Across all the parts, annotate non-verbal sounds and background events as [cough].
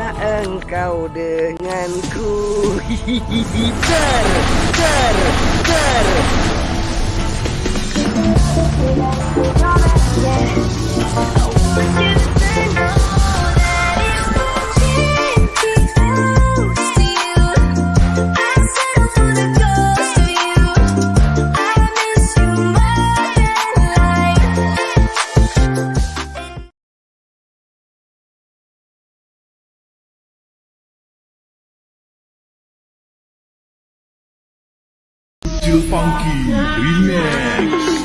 Bersamalah engkau denganku. [laughs] Ter, ter, ter Still Funky Remix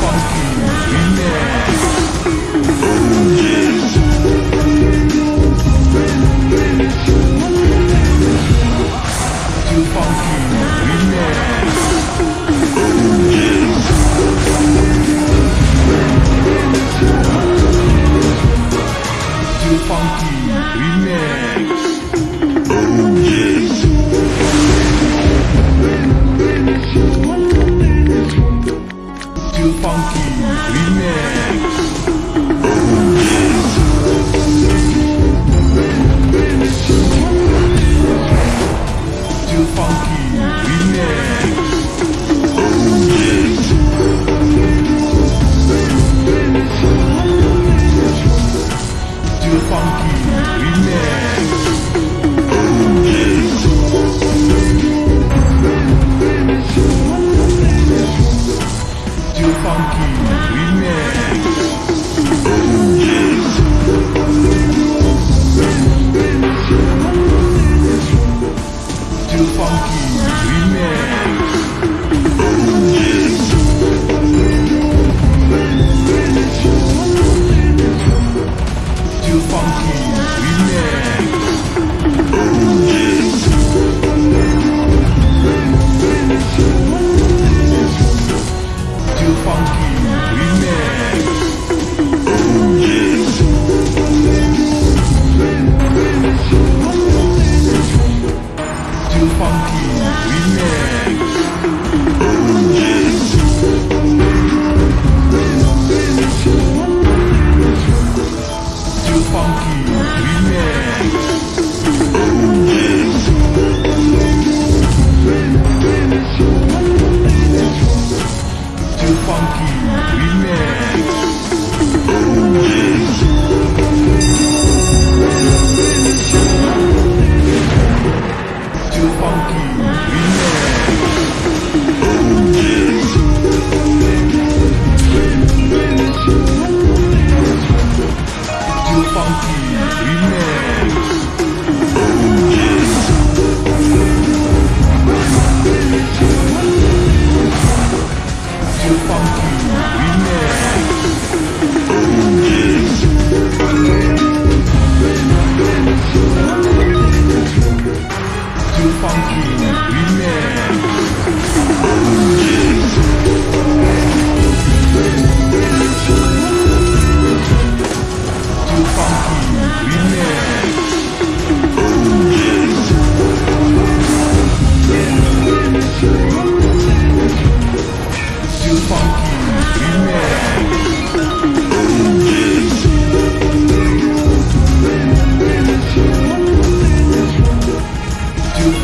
funky. Yeah.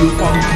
You.